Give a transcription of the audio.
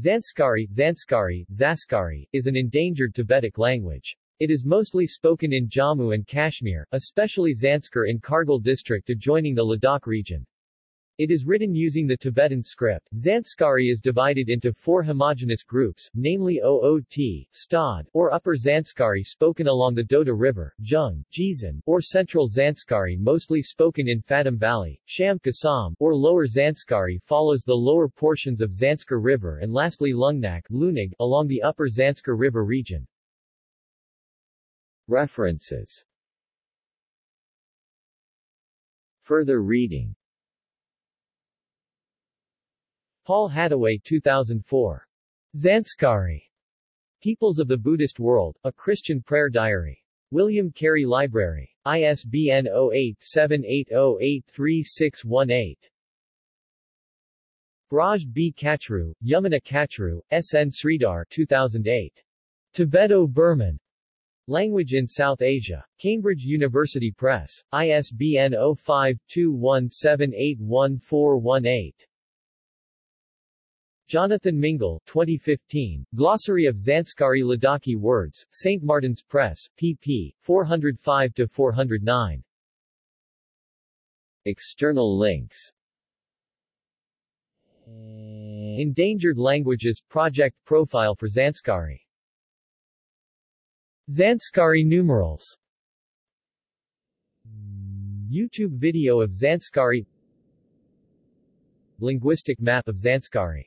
Zanskari, Zanskari, Zaskari, is an endangered Tibetic language. It is mostly spoken in Jammu and Kashmir, especially Zanskar in Kargil district adjoining the Ladakh region. It is written using the Tibetan script. Zanskari is divided into four homogeneous groups, namely Oot, Stod, or Upper Zanskari spoken along the Doda River, Jung, Jizan, or Central Zanskari mostly spoken in Padum Valley, Sham Kasam, or Lower Zanskari follows the lower portions of Zanskar River and lastly Lungnak, Lunig, along the Upper Zanskar River region. References Further reading Paul Hattaway 2004. Zanskari. Peoples of the Buddhist World, A Christian Prayer Diary. William Carey Library. ISBN 0878083618. Braj B. Kachru, Yamuna Kachru, S. N. Sridhar 2008. Tibeto-Burman. Language in South Asia. Cambridge University Press. ISBN 0521781418. Jonathan Mingle, 2015, Glossary of Zanskari Ladakhi Words, St. Martin's Press, pp. 405-409. External links Endangered Languages Project Profile for Zanskari Zanskari numerals YouTube video of Zanskari Linguistic map of Zanskari